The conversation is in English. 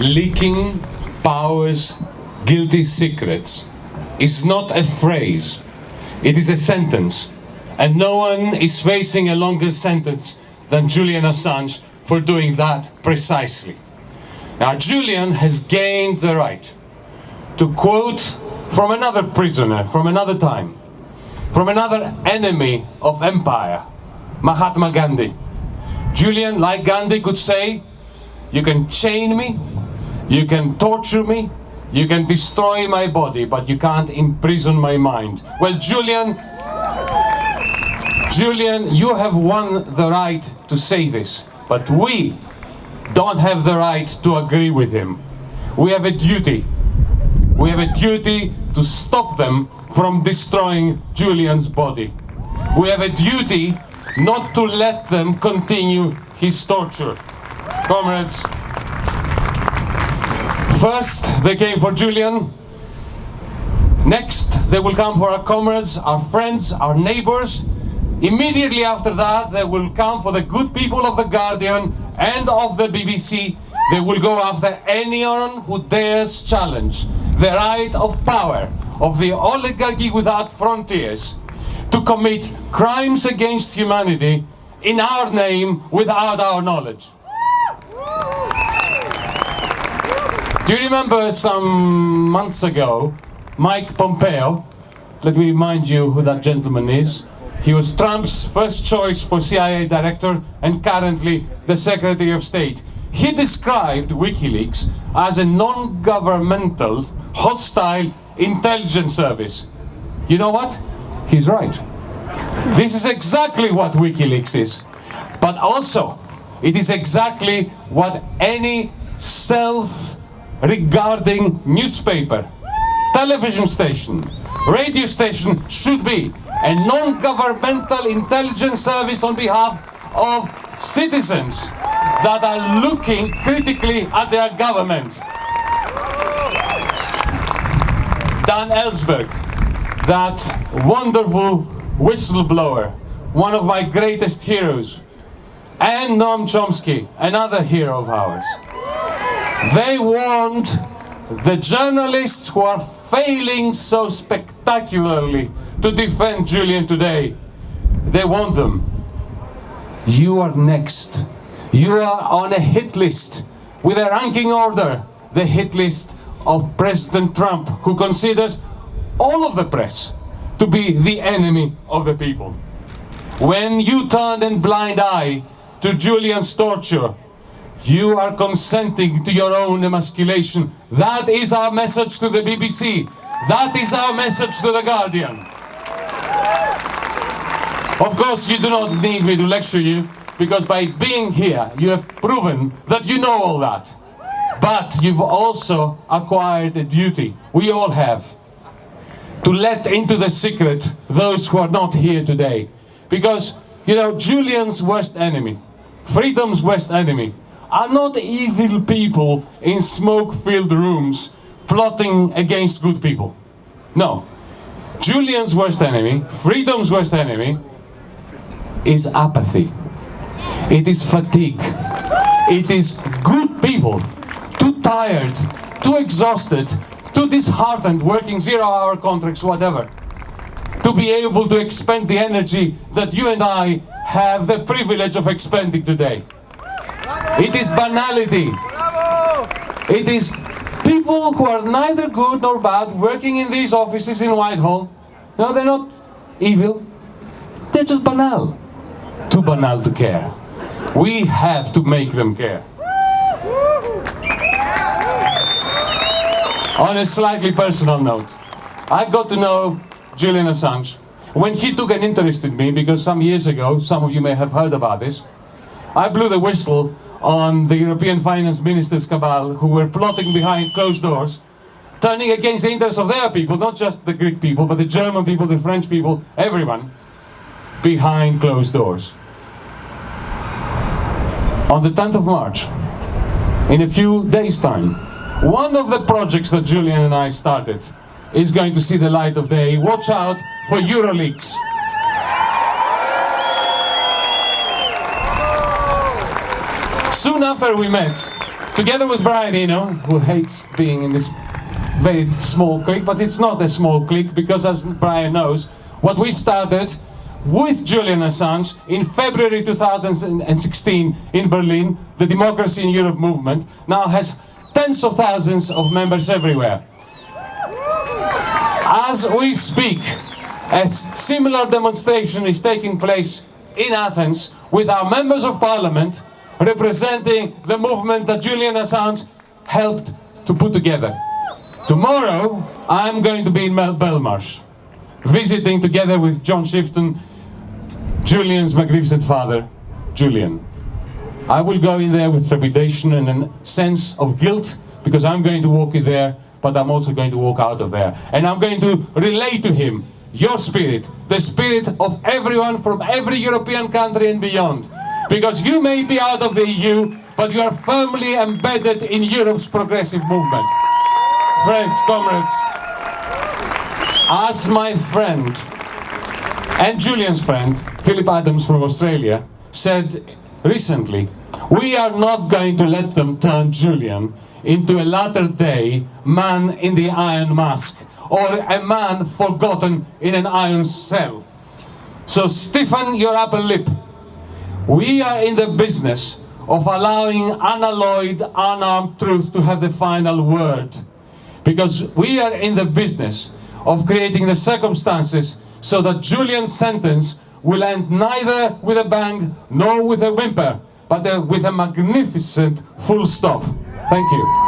leaking power's guilty secrets is not a phrase, it is a sentence. And no one is facing a longer sentence than Julian Assange for doing that precisely. Now, Julian has gained the right to quote from another prisoner, from another time, from another enemy of empire, Mahatma Gandhi. Julian, like Gandhi, could say, you can chain me, you can torture me, you can destroy my body, but you can't imprison my mind. Well, Julian, Julian, you have won the right to say this, but we don't have the right to agree with him. We have a duty. We have a duty to stop them from destroying Julian's body. We have a duty not to let them continue his torture. Comrades, first they came for Julian, next they will come for our comrades, our friends, our neighbors, Immediately after that, they will come for the good people of The Guardian and of the BBC. They will go after anyone who dares challenge the right of power of the oligarchy without frontiers to commit crimes against humanity in our name without our knowledge. Do you remember some months ago, Mike Pompeo, let me remind you who that gentleman is, he was Trump's first choice for CIA director and currently the Secretary of State. He described WikiLeaks as a non-governmental, hostile intelligence service. You know what? He's right. This is exactly what WikiLeaks is. But also, it is exactly what any self-regarding newspaper, television station, radio station should be a non-governmental intelligence service on behalf of citizens that are looking critically at their government. Dan Ellsberg, that wonderful whistleblower, one of my greatest heroes, and Noam Chomsky, another hero of ours. They warned the journalists who are failing so spectacularly to defend Julian today. They want them. You are next. You are on a hit list with a ranking order, the hit list of President Trump, who considers all of the press to be the enemy of the people. When you turned a blind eye to Julian's torture, you are consenting to your own emasculation. That is our message to the BBC. That is our message to The Guardian. Of course, you do not need me to lecture you, because by being here, you have proven that you know all that. But you've also acquired a duty, we all have, to let into the secret those who are not here today. Because, you know, Julian's worst enemy, freedom's worst enemy, are not evil people in smoke-filled rooms plotting against good people. No. Julian's worst enemy, freedom's worst enemy, is apathy. It is fatigue. It is good people, too tired, too exhausted, too disheartened, working zero-hour contracts, whatever, to be able to expend the energy that you and I have the privilege of expending today. It is banality. It is people who are neither good nor bad working in these offices in Whitehall. No, they're not evil. They're just banal. Too banal to care. We have to make them care. On a slightly personal note, I got to know Julian Assange when he took an interest in me because some years ago, some of you may have heard about this, I blew the whistle on the European finance ministers cabal who were plotting behind closed doors, turning against the interests of their people, not just the Greek people, but the German people, the French people, everyone, behind closed doors. On the 10th of March, in a few days' time, one of the projects that Julian and I started is going to see the light of day. Watch out for EuroLeaks. Soon after we met, together with Brian Eno, who hates being in this very small clique, but it's not a small clique because as Brian knows, what we started with Julian Assange in February 2016 in Berlin, the Democracy in Europe movement now has tens of thousands of members everywhere. As we speak, a similar demonstration is taking place in Athens with our members of parliament representing the movement that Julian Assange helped to put together. Tomorrow, I'm going to be in Belmarsh, visiting together with John Shipton, Julian's magnificent father, Julian. I will go in there with trepidation and a sense of guilt because I'm going to walk in there, but I'm also going to walk out of there. And I'm going to relay to him your spirit, the spirit of everyone from every European country and beyond. Because you may be out of the EU, but you are firmly embedded in Europe's progressive movement. Friends, comrades, as my friend and Julian's friend, Phillip Adams from Australia, said recently, we are not going to let them turn Julian into a latter day man in the iron mask or a man forgotten in an iron cell. So stiffen your upper lip. We are in the business of allowing unalloyed, unarmed truth to have the final word. Because we are in the business of creating the circumstances so that Julian's sentence will end neither with a bang nor with a whimper, but uh, with a magnificent full stop. Thank you.